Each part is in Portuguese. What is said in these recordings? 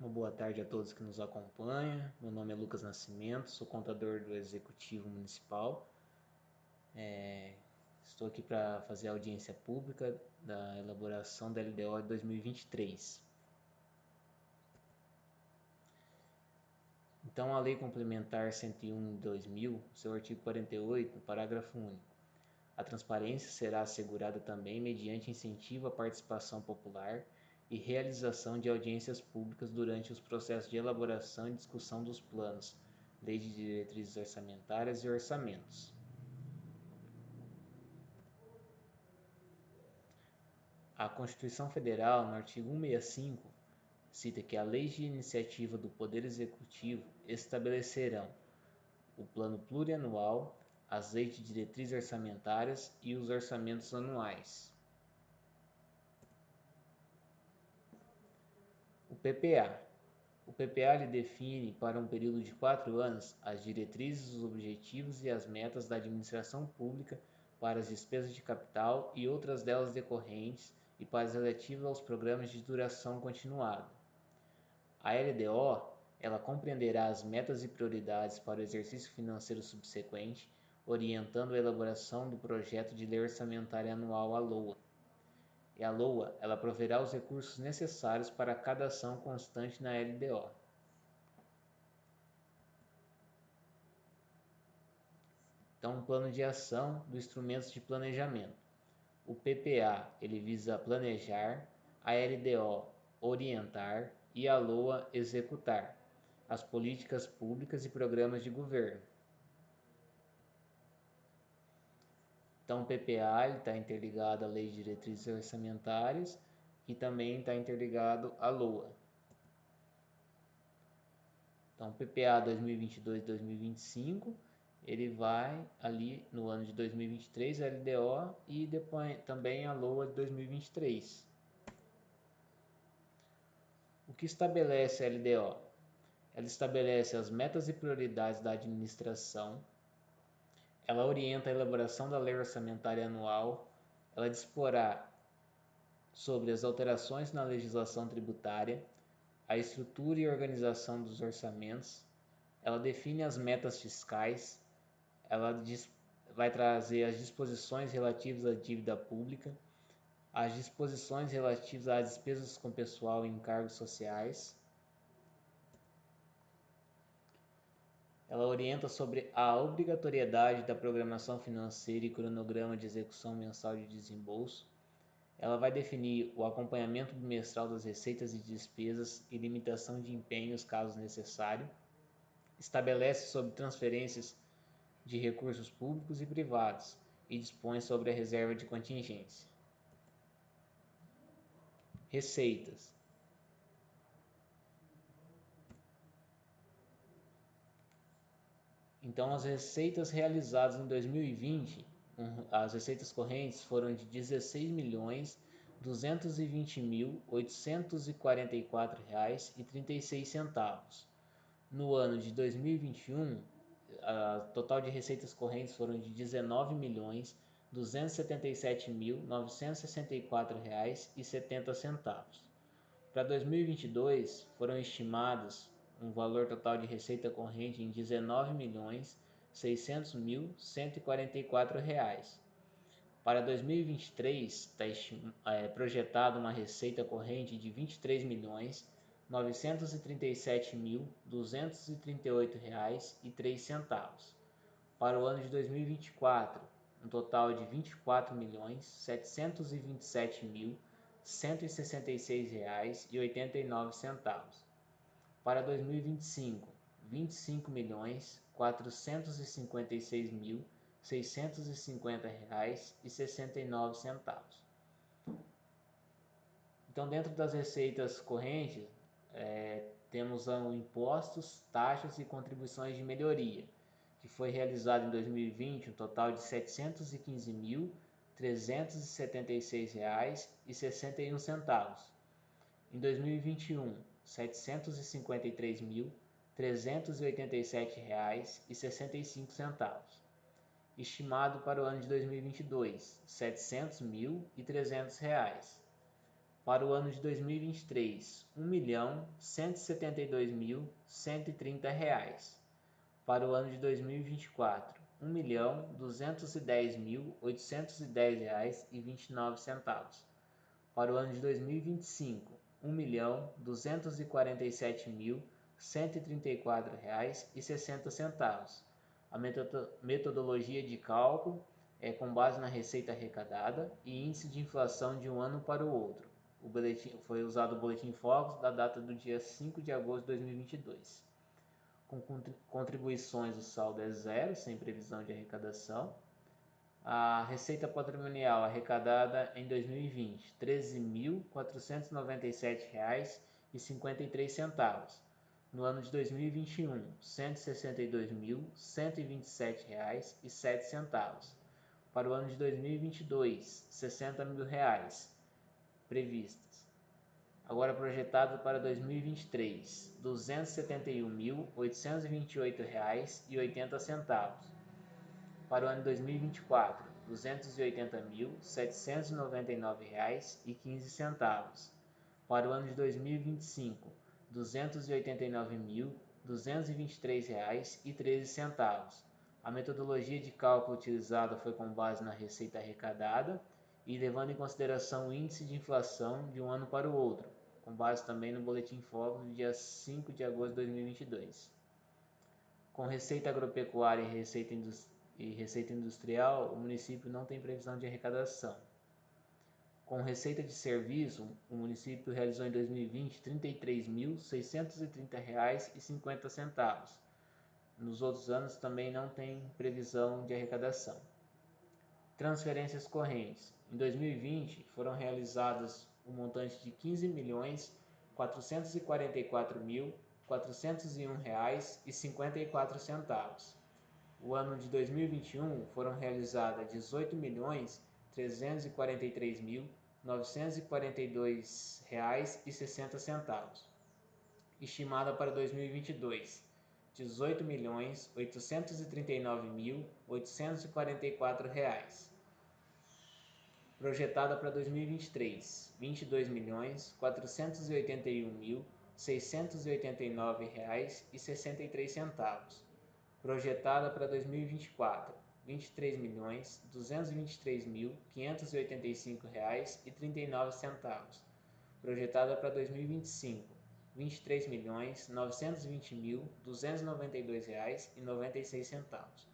Uma boa tarde a todos que nos acompanham. Meu nome é Lucas Nascimento, sou contador do Executivo Municipal. É, estou aqui para fazer a audiência pública da elaboração da LDO de 2023. Então, a Lei Complementar 101 de 2000, seu artigo 48, parágrafo único. A transparência será assegurada também mediante incentivo à participação popular e realização de audiências públicas durante os processos de elaboração e discussão dos planos, lei de diretrizes orçamentárias e orçamentos. A Constituição Federal, no artigo 165, cita que a lei de iniciativa do Poder Executivo estabelecerão o plano plurianual, as leis de diretrizes orçamentárias e os orçamentos anuais. O PPA. O PPA lhe define para um período de quatro anos as diretrizes, os objetivos e as metas da administração pública para as despesas de capital e outras delas decorrentes e para as relativas aos programas de duração continuada. A LDO ela compreenderá as metas e prioridades para o exercício financeiro subsequente, orientando a elaboração do projeto de lei orçamentária anual à LOA e a LOA ela proverá os recursos necessários para cada ação constante na LDO. Então, um plano de ação dos instrumentos de planejamento. O PPA ele visa planejar, a LDO orientar e a LOA executar as políticas públicas e programas de governo. Então, o PPA está interligado à Lei de Diretrizes Orçamentárias e também está interligado à LOA. Então, o PPA 2022-2025, ele vai ali no ano de 2023, a LDO, e depois também a LOA de 2023. O que estabelece a LDO? Ela estabelece as metas e prioridades da administração, ela orienta a elaboração da lei orçamentária anual, ela disporá sobre as alterações na legislação tributária, a estrutura e organização dos orçamentos, ela define as metas fiscais, ela vai trazer as disposições relativas à dívida pública, as disposições relativas às despesas com pessoal e encargos sociais, Ela orienta sobre a obrigatoriedade da programação financeira e cronograma de execução mensal de desembolso. Ela vai definir o acompanhamento bimestral das receitas e despesas e limitação de empenhos caso necessário. Estabelece sobre transferências de recursos públicos e privados e dispõe sobre a reserva de contingência. Receitas Então, as receitas realizadas em 2020, as receitas correntes foram de 16 milhões 220 mil 844 reais e 36 centavos. No ano de 2021, a total de receitas correntes foram de 19 milhões 277 mil 964 reais e 70 centavos. Para 2022, foram estimadas um valor total de receita corrente em R$ 19.600.144. Para 2023, está projetada uma receita corrente de R$ 23.937.238,03. Para o ano de 2024, um total de R$ 24.727.166,89 para 2025, 25 milhões 456 mil 650 reais e 69 centavos. Então, dentro das receitas correntes, é, temos um, impostos, taxas e contribuições de melhoria, que foi realizado em 2020 um total de R$ 715.376,61. Em 2021, setecentos mil trezentos e reais e sessenta e cinco centavos. Estimado para o ano de 2022, setecentos mil e trezentos reais. Para o ano de 2023, R$ 1.172.130. Para o ano de 2024, R$ 1.210.810,29. Para o ano de 2025, R$ 1.247.134,60. A metodologia de cálculo é com base na receita arrecadada e índice de inflação de um ano para o outro. O boletim, foi usado o boletim Focus da data do dia 5 de agosto de 2022. Com contribuições, o saldo é zero, sem previsão de arrecadação. A receita patrimonial arrecadada em 2020, R$ 13.497,53. No ano de 2021, R$ 162.127,07. Para o ano de 2022, 60 mil reais previstas. Agora projetado para 2023, R$ 271.828,80. Para o ano de 2024, R$ 280.799,15. Para o ano de 2025, R$ 289.223,13. A metodologia de cálculo utilizada foi com base na receita arrecadada e levando em consideração o índice de inflação de um ano para o outro, com base também no Boletim Focus do dia 5 de agosto de 2022. Com receita agropecuária e receita, e receita industrial, o município não tem previsão de arrecadação. Com receita de serviço, o município realizou em 2020 R$ 33.630,50. Nos outros anos também não tem previsão de arrecadação. Transferências correntes. Em 2020, foram realizadas um montante de R$ 15.444.401,54. O ano de 2021 foram realizadas R$ 18.343.942,60. Estimada para 2022, R$ 18.839.844 projetada para 2023, R$ 22.481.689,63. Projetada para 2024, R$ 23.223.585,39. Projetada para 2025, R$ 23.920.292,96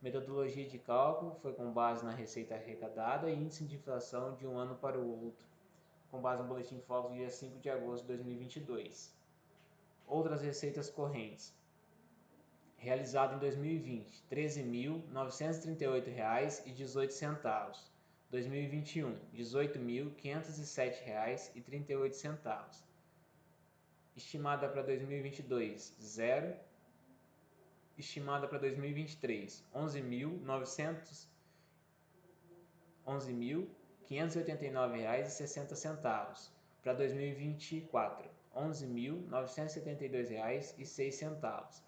Metodologia de cálculo foi com base na receita arrecadada e índice de inflação de um ano para o outro, com base no Boletim Focus dia 5 de agosto de 2022. Outras receitas correntes. Realizado em 2020, R$ 13.938,18. 2021, R$ 18.507,38. Estimada para 2022, zero estimada para 2023, 11.900 11.589,60 Para 2024, R$ 11.972,06.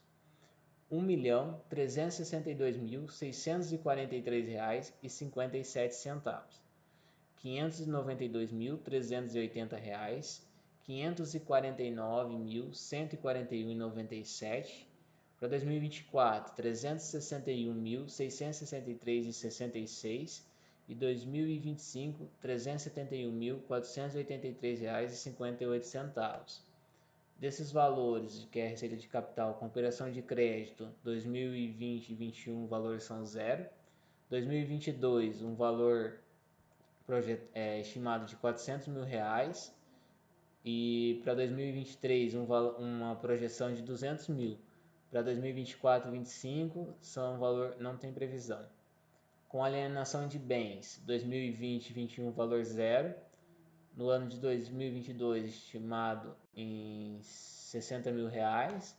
R$ 683.813,28. R$ 1.362.643,57. R$ 592.380. R$ 549.141,97. Para 2024, R$ 361.663,66 e 2025 R$ 371.483,58. Desses valores, que é a receita de capital com operação de crédito 2020 e 2021, valores são zero. 2022, um valor projet, é, estimado de 400 mil reais. E para 2023, um, uma projeção de 200 mil. Para 2024 e 2025, são valor, não tem previsão com alienação de bens 2020 21 valor zero no ano de 2022 estimado em 60 mil reais.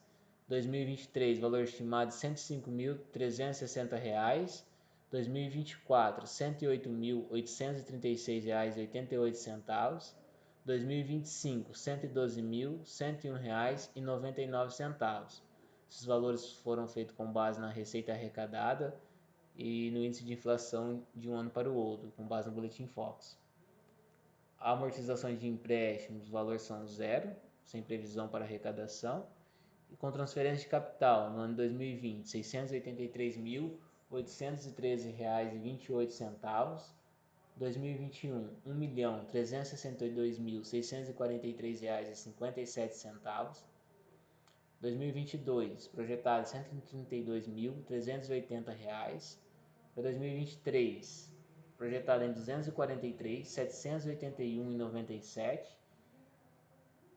2023, valor estimado de 105.360 reais. 2024, R$ 108.836,88. 2025, R$ 112.101,99. Esses valores foram feitos com base na receita arrecadada e no índice de inflação de um ano para o outro, com base no Boletim Fox. Amortizações de empréstimos, os valores são zero, sem previsão para arrecadação. E com transferência de capital, no ano 2020, R$ 683.813,28. 2021, R$ 1.362.643,57. 2022, projetado R$ 132.380. Para 2023, projetado em R$ 243, 781,97.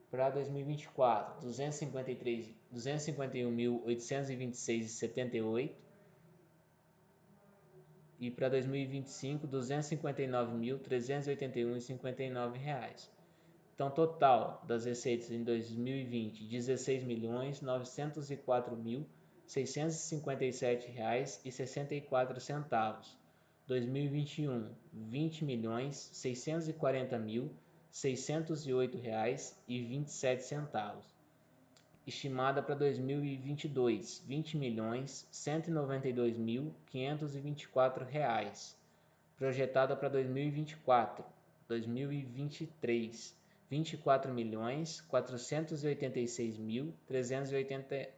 Para 2024, 253, 251.826,78. E para 2025, 259.381,59 reais. Então, total das receitas em 2020, 16 milhões 904 mil 657 reais e 64 centavos. 2021, 20 milhões 640 mil 608 reais e 27 centavos. Estimada para 2022, 20 milhões 192 mil 524 reais. Projetada para 2024, 2023 24 milhões 486 mil 380,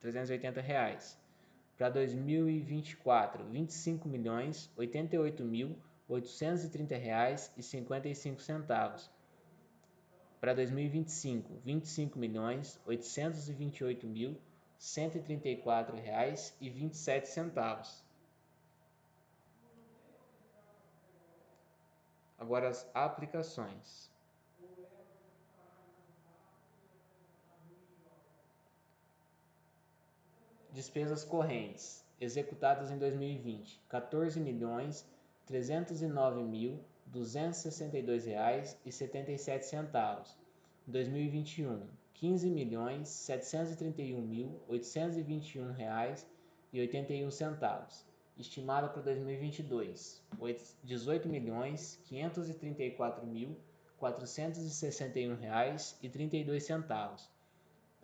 380 reais. Para 2024, 25 milhões 88 mil 830 reais e 55 centavos. Para 2025, 25 milhões 828 mil 134 reais e 27 centavos. Agora as aplicações. Despesas correntes executadas em 2020, R$ 14.309.262,77. 2021, R$ 15.731.821,81, estimada para 2022, R$ 18.534.461,32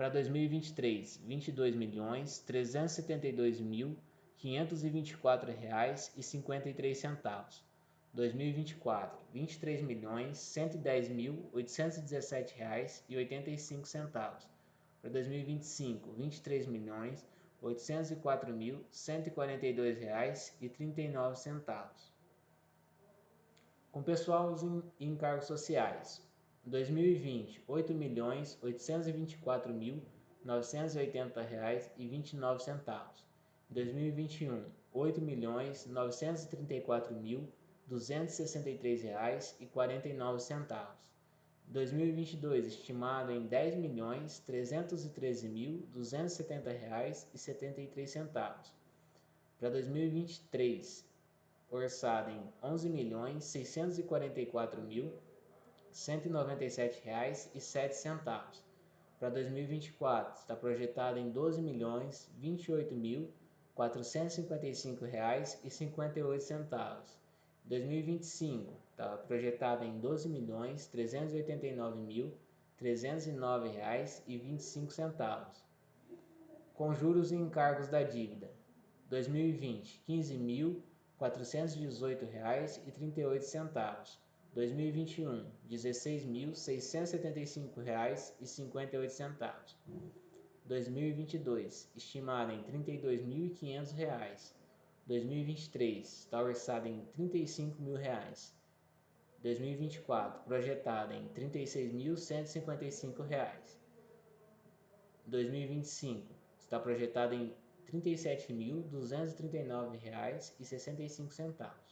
para 2023, 22 milhões 372 mil 524 reais e 53 centavos. 2024, 23 milhões 110 mil 817 reais e 85 centavos. Para 2025, 23 milhões 804 mil 142 reais e 39 centavos. Com pessoal em encargos sociais, 2020, oito milhões oitocentos e vinte e quatro mil novecentos e oitenta reais e vinte e nove centavos. 2021, oito milhões novecentos e trinta e quatro mil duzentos e sessenta e três reais e quarenta e nove centavos. 2022 estimado em dez milhões trezentos e treze mil duzentos e setenta reais e setenta e três centavos. Para 2023 orçado em onze milhões seiscentos e quarenta e quatro mil R$ 197,07. Para 2024, está projetado em R$ 12.028.455,58. 2025, está projetado em R$ 12.389.309,25. Com juros e encargos da dívida. 2020, R$ 15.418,38. 2021, R$ 16.675,58. 2022, estimado em R$ 32.500. 2023, está orçado em R$ 35 mil. 2024, projetado em R$ 36.155. 2025, está projetado em R$ 37.239,65.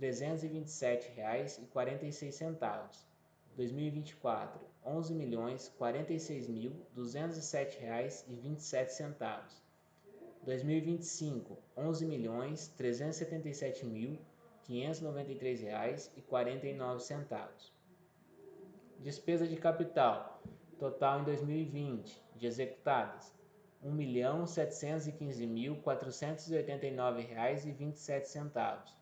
R$ 327,46. 2024, R$ 11.046.207,27. 2025, R$ 11.377.593,49. Despesa de capital total em 2020 de executadas R$ 1.715.489,27.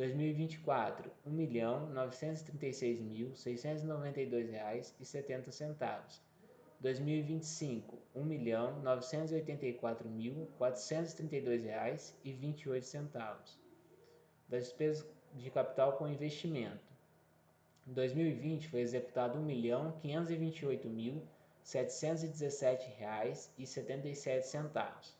2024, R$ 1.936.692,70. 2025, R$ 1.984.432,28. Das despesas de capital com investimento. Em 2020 foi executado R$ 1.528.717,77.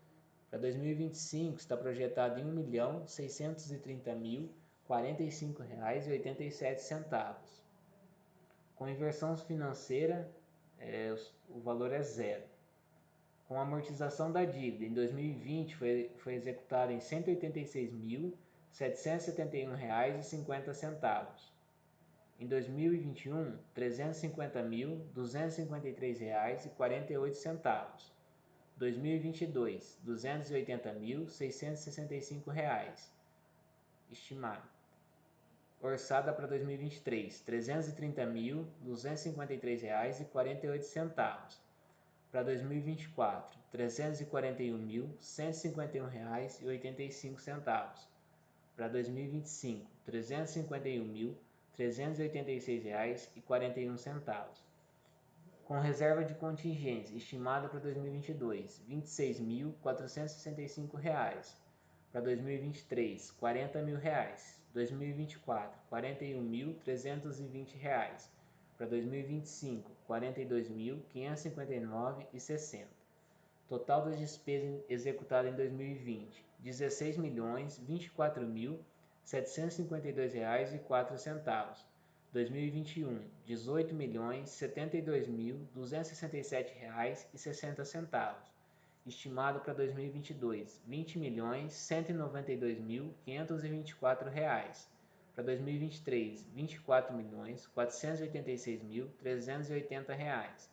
Para 2025 está projetado em R$ 1.630.045,87. Com inversão financeira, é, o valor é zero. Com amortização da dívida, em 2020 foi, foi executada em R$ 186.771,50. Em 2021, R$ 350.253,48. 2022, R$ 280.665. Estimado. Orçada para 2023, R$ 330.253,48. Para 2024, R$ 341.151,85. Para 2025, R$ 351.386,41 com reserva de contingência estimada para 2022, R$ 26.465. Para 2023, 40 mil reais. 2024, R$ 41.320. Para 2025, R$ 42.559,60. Total das despesas executadas em 2020, R$ 16.024.752,04. 2021, R$ 18.072.267,60. Estimado para 2022, R$ 20.192.524. Para 2023, R$ 24.486.380.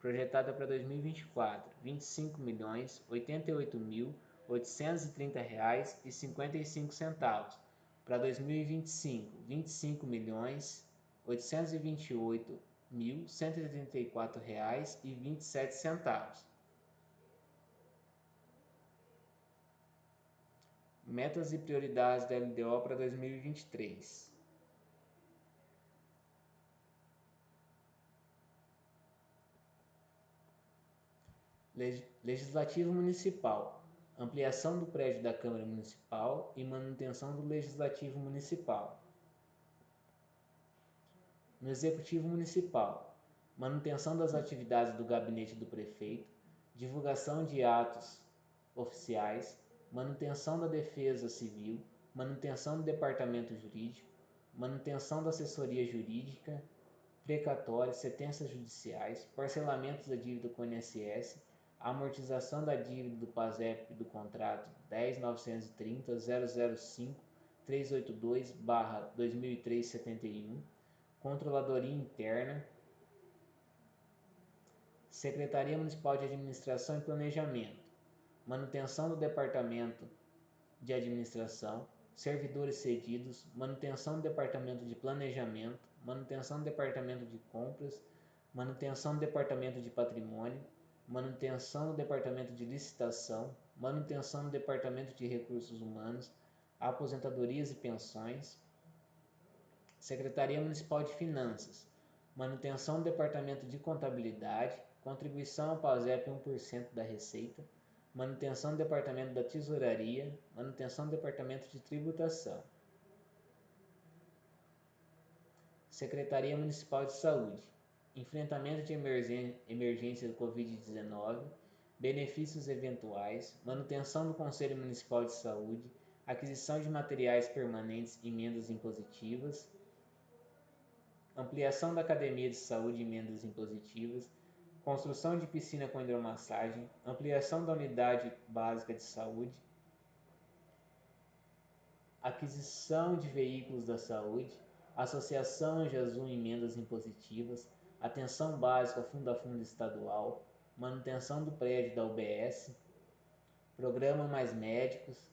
Projetada para 2024, R$ 25.088.830,55. Para 2025, R$ 25 milhões 828.134 reais e 27 centavos. Metas e prioridades da LDO para 2023. Legislativo Municipal. Ampliação do prédio da Câmara Municipal e manutenção do Legislativo Municipal no Executivo Municipal, manutenção das atividades do gabinete do prefeito, divulgação de atos oficiais, manutenção da defesa civil, manutenção do departamento jurídico, manutenção da assessoria jurídica, precatórios, sentenças judiciais, parcelamentos da dívida com o INSS, amortização da dívida do PASEP do contrato 10930 005 382 2003 71 Controladoria Interna, Secretaria Municipal de Administração e Planejamento, manutenção do Departamento de Administração, servidores cedidos, manutenção do Departamento de Planejamento, manutenção do Departamento de Compras, manutenção do Departamento de Patrimônio, manutenção do Departamento de Licitação, manutenção do Departamento de Recursos Humanos, aposentadorias e pensões, Secretaria Municipal de Finanças, manutenção do Departamento de Contabilidade, contribuição ao PASEP 1% da receita, manutenção do Departamento da Tesouraria, manutenção do Departamento de Tributação. Secretaria Municipal de Saúde, enfrentamento de emergência do Covid-19, benefícios eventuais, manutenção do Conselho Municipal de Saúde, aquisição de materiais permanentes e emendas impositivas, ampliação da Academia de Saúde e emendas impositivas, construção de piscina com hidromassagem, ampliação da unidade básica de saúde, aquisição de veículos da saúde, associação Anjazum emendas impositivas, atenção básica fundo a fundo estadual, manutenção do prédio da UBS, programa Mais Médicos,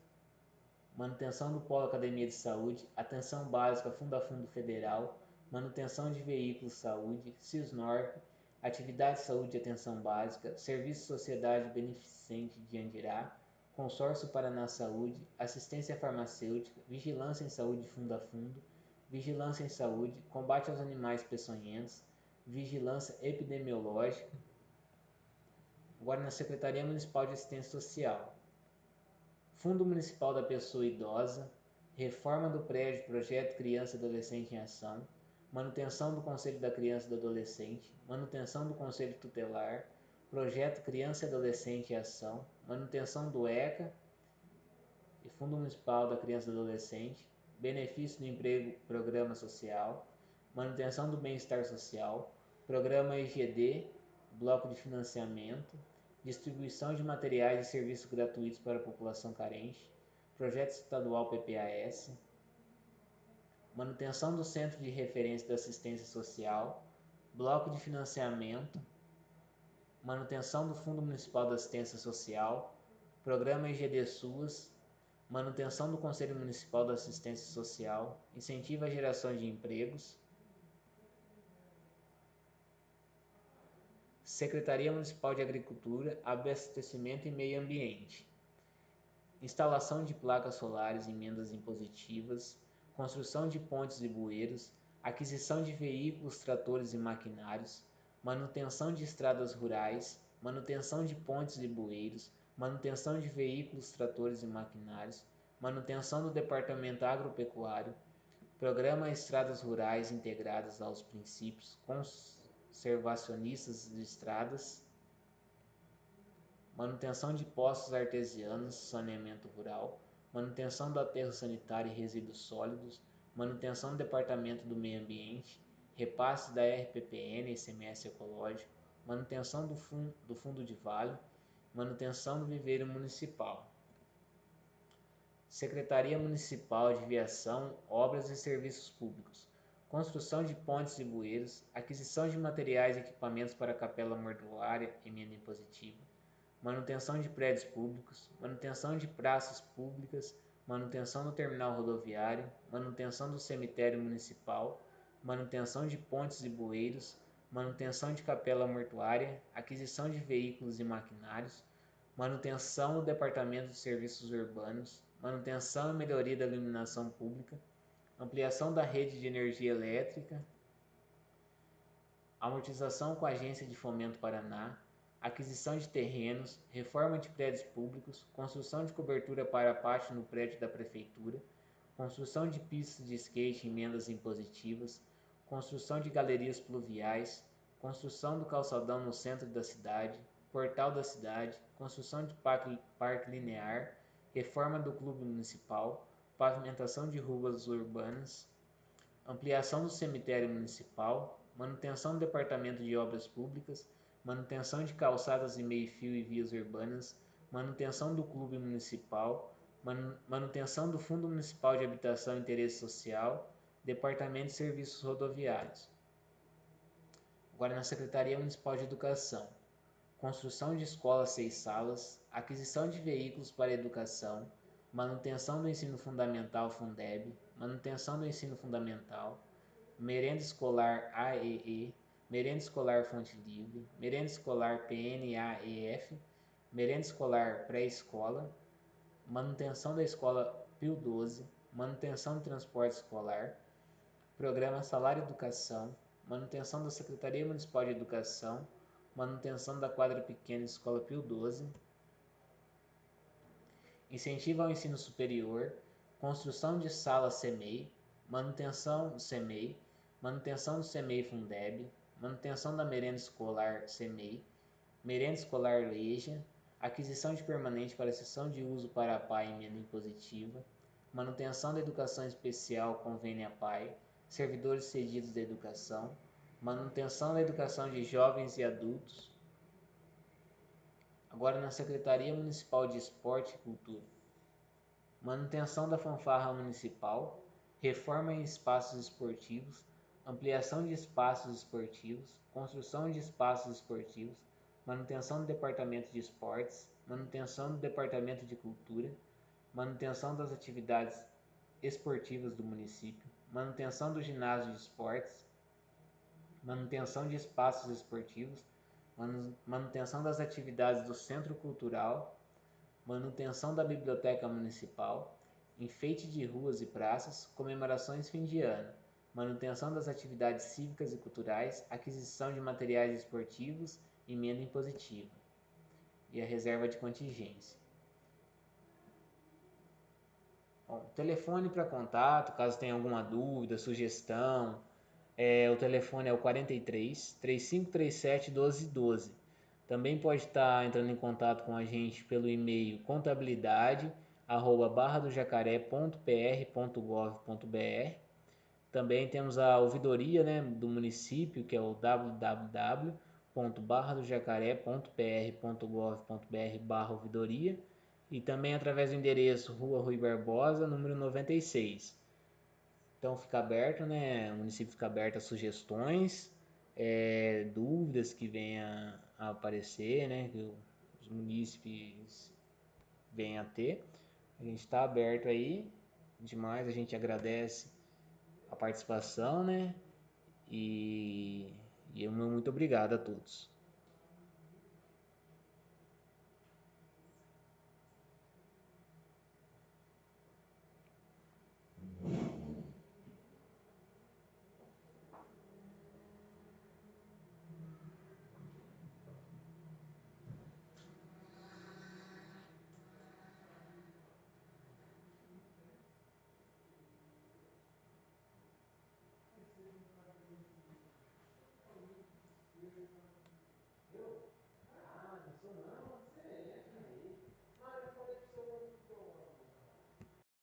manutenção do Polo Academia de Saúde, atenção básica fundo a fundo federal, manutenção de veículos saúde, CISNORP, Atividade de Saúde e Atenção Básica, Serviço Sociedade Beneficente de Andirá, Consórcio Paraná Saúde, Assistência Farmacêutica, Vigilância em Saúde Fundo a Fundo, Vigilância em Saúde, Combate aos Animais Peçonhentos, Vigilância Epidemiológica. Agora na Secretaria Municipal de Assistência Social. Fundo Municipal da Pessoa Idosa, Reforma do Prédio Projeto Criança e Adolescente em Ação, manutenção do Conselho da Criança e do Adolescente, manutenção do Conselho Tutelar, Projeto Criança e Adolescente em Ação, manutenção do ECA e Fundo Municipal da Criança e Adolescente, benefício do emprego, programa social, manutenção do bem-estar social, programa EGD, bloco de financiamento, distribuição de materiais e serviços gratuitos para a população carente, projeto estadual PPAS, manutenção do Centro de Referência da Assistência Social, bloco de financiamento, manutenção do Fundo Municipal da Assistência Social, programa IGD SUAS, manutenção do Conselho Municipal da Assistência Social, incentivo à geração de empregos, Secretaria Municipal de Agricultura, Abastecimento e Meio Ambiente, instalação de placas solares, emendas impositivas, construção de pontes e bueiros, aquisição de veículos, tratores e maquinários, manutenção de estradas rurais, manutenção de pontes e bueiros, manutenção de veículos, tratores e maquinários, manutenção do Departamento Agropecuário, Programa Estradas Rurais Integradas aos Princípios Conservacionistas de Estradas, manutenção de postos artesianos, saneamento rural, manutenção do aterro sanitário e resíduos sólidos, manutenção do Departamento do Meio Ambiente, repasse da RPPN e ICMS ecológico, manutenção do, fun do Fundo de Vale, manutenção do viveiro municipal. Secretaria Municipal de Viação, Obras e Serviços Públicos, construção de pontes e bueiros, aquisição de materiais e equipamentos para a capela mortuária, emenda impositiva, manutenção de prédios públicos, manutenção de praças públicas, manutenção do terminal rodoviário, manutenção do cemitério municipal, manutenção de pontes e bueiros, manutenção de capela mortuária, aquisição de veículos e maquinários, manutenção do Departamento de Serviços Urbanos, manutenção e melhoria da iluminação pública, ampliação da rede de energia elétrica, amortização com a Agência de Fomento Paraná, aquisição de terrenos, reforma de prédios públicos, construção de cobertura para pátio no prédio da prefeitura, construção de pistas de skate em emendas impositivas, construção de galerias pluviais, construção do calçadão no centro da cidade, portal da cidade, construção de parque, parque linear, reforma do clube municipal, pavimentação de ruas urbanas, ampliação do cemitério municipal, manutenção do departamento de obras públicas, manutenção de calçadas e meio-fio e vias urbanas, manutenção do clube municipal, manutenção do Fundo Municipal de Habitação e Interesse Social, Departamento de Serviços Rodoviários. Agora na Secretaria Municipal de Educação. construção de escolas seis salas, aquisição de veículos para educação, manutenção do ensino fundamental Fundeb, manutenção do ensino fundamental, merenda escolar AEE, merenda escolar Fonte Livre, merenda escolar PNAEF, merenda escolar pré-escola, manutenção da escola Pio 12, manutenção do transporte escolar, programa Salário Educação, manutenção da Secretaria Municipal de Educação, manutenção da quadra pequena Escola Pio 12, incentivo ao ensino superior, construção de sala CEMEI, manutenção do CEMEI, manutenção do CEMEI Fundeb, manutenção da merenda escolar CEMEI, merenda escolar Leja, aquisição de permanente para sessão de uso para a PAI emenda impositiva, manutenção da educação especial convênio PAI, servidores cedidos da educação, manutenção da educação de jovens e adultos. Agora na Secretaria Municipal de Esporte e Cultura. Manutenção da fanfarra municipal, reforma em espaços esportivos, ampliação de espaços esportivos, construção de espaços esportivos, manutenção do departamento de esportes, manutenção do departamento de cultura, manutenção das atividades esportivas do município, manutenção do ginásio de esportes, manutenção de espaços esportivos, manutenção das atividades do centro cultural, manutenção da biblioteca municipal, enfeite de ruas e praças, comemorações fim de ano, manutenção das atividades cívicas e culturais, aquisição de materiais esportivos, emenda impositiva e a reserva de contingência. Bom, telefone para contato, caso tenha alguma dúvida, sugestão, é, o telefone é o 43 3537 1212. Também pode estar entrando em contato com a gente pelo e-mail contabilidade arroba barradojacaré.pr.gov.br. Também temos a ouvidoria né, do município, que é o www.barradojacaré.pr.gov.br barra ouvidoria e também através do endereço Rua Rui Barbosa, número 96. Então fica aberto, né? O município fica aberto a sugestões, é, dúvidas que venham a aparecer, né? Que os munícipes venham a ter. A gente está aberto aí. Demais, a gente agradece a participação, né? E, e muito obrigado a todos.